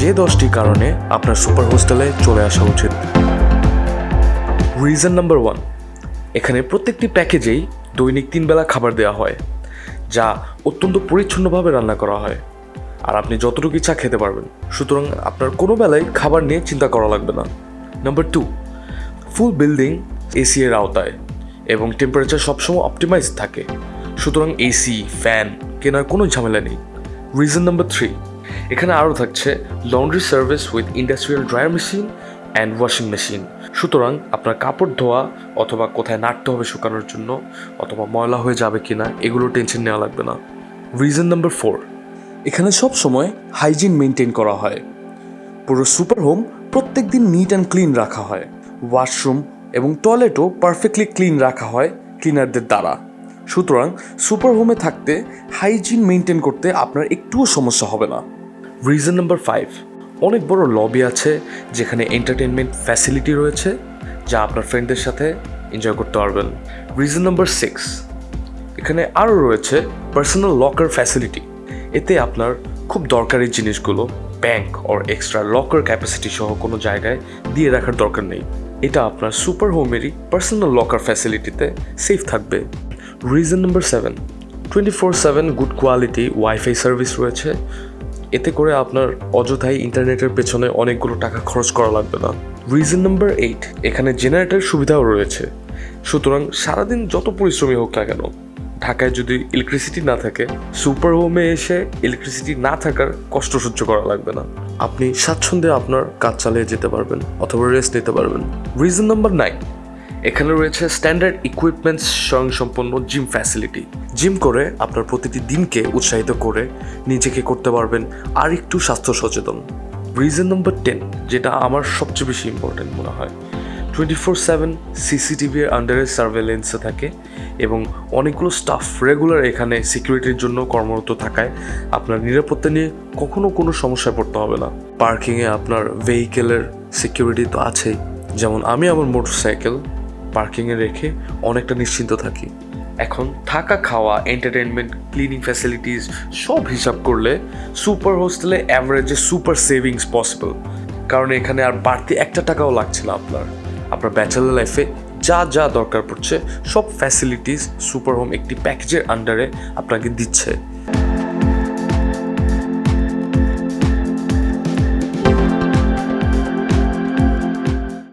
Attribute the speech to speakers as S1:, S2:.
S1: যে দশটি কারণে আপনার সুপার হোস্টেলে চলে আসা উচিত। রিজন নাম্বার ওয়ান এখানে প্রত্যেকটি প্যাকেজেই দৈনিক তিন বেলা খাবার দেওয়া হয়, যা অত্যন্ত পরিচ্ছন্নভাবে রান্না করা হয়। আর আপনি যতটুকু ইচ্ছা খেতে পারবেন, সুতরাং আপনার কোনো বেলায় খাবার নিয়ে চিন্তা করা লাগবে না। Number two full building AC এর আওতায় এবং টেম্পারেচার সবসময় অপটিমাইজ থাকে। সুতরাং এসি ফ্যান কেনার কোনো ঝামেলা নেই। রিজন নাম্বার থ্রি এখানে আরও থাকছে laundry service with industrial dryer machine and washing machine সুতরাং আপনার কাপড় ধোয়া অথবা কোথায় নাড়তে হবে শুকানোর জন্য অথবা ময়লা হয়ে যাবে কিনা, এগুলো টেনশন নেওয়া লাগবে না। রিজন নাম্বার ফোর এখানে সব সময় হাইজিন মেনটেন করা হয়। পুরো সুপার হোম প্রত্যেক দিন নিট অ্যান্ড ক্লিন রাখা হয়। ওয়াশরুম এবং টয়লেটও পারফেক্টলি ক্লিন রাখা হয় ক্লিনারদের দ্বারা। সুতরাং সুপার হোমে থাকতে হাইজিন মেনটেন করতে আপনার একটুও সমস্যা হবে না। রিজন নাম্বার ফাইভ অনেক বড় লবি আছে যেখানে এন্টারটেনমেন্ট ফ্যাসিলিটি রয়েছে যা আপনার ফ্রেন্ডদের সাথে এনজয় করতে পারবেন। রিজন নাম্বার সিক্স এখানে আরও রয়েছে পার্সোনাল লকার ফ্যাসিলিটি এতে আপনার খুব দরকারি জিনিসগুলো bank or extra locker capacity সহ কোনো জায়গায় দিয়ে রাখার দরকার নেই। এটা আপনার সুপার হোমেরই পার্সোনাল লকার ফ্যাসিলিটিতে সেফ থাকবে। Reason number seven twenty four seven good quality wifi service রয়েছে। এতে করে আপনার অযথাই ইন্টারনেটের পেছনে অনেকগুলো টাকা খরচ করা লাগবে না। রিজন নাম্বার এইট এখানে জেনারেটর সুবিধাও রয়েছে। সুতরাং সারাদিন যত পরিশ্রমী হোক না কেন, ঢাকায় যদি ইলেকট্রিসিটি না থাকে সুপার হোমে এসে ইলেকট্রিসিটি না থাকার কষ্ট সহ্য করা লাগবে না। আপনি স্বাচ্ছন্দ্যে আপনার কাজ চালিয়ে যেতে পারবেন অথবা রেস্ট নিতে পারবেন। রিজন নাম্বার নাইন এখানে রয়েছে স্ট্যান্ডার্ড ইকুইপমেন্টস স্বয়ংসম্পন্ন জিম ফ্যাসিলিটি জিম করে আপনার প্রতিটি দিনকে উৎসাহিত করে নিজেকে করতে পারবেন আর একটু স্বাস্থ্য সচেতন। রিজন নম্বর টেন যেটা আমার সবচেয়ে বেশি ইম্পর্টেন্ট মনে হয়। টোয়েন্টি ফোর সেভেন সিসিটিভির আন্ডারে সার্ভেলেন্সে থাকে এবং অনেকগুলো স্টাফ রেগুলার এখানে সিকিউরিটির জন্য কর্মরত থাকায় আপনার নিরাপত্তা নিয়ে কখনো কোনো সমস্যায় পড়তে হবে না। পার্কিংয়ে আপনার ভেহিকেলের সিকিউরিটি তো আছেই। যেমন আমি আমার মোটরসাইকেল পার্কিংয়ে রেখে অনেকটা নিশ্চিন্ত থাকি। এখন থাকা, খাওয়া এন্টারটেনমেন্ট ক্লিনিং ফ্যাসিলিটিস সব হিসাব করলে সুপার হোস্টেলে অ্যাভারেজে সুপার সেভিংস পসিবল কারণ এখানে আর বাড়তি একটা টাকাও লাগছে না আপনার আপনার ব্যাচেলার লাইফে যা যা দরকার পড়ছে সব ফ্যাসিলিটিস সুপার হোম একটি প্যাকেজের আন্ডারে আপনাকে দিচ্ছে।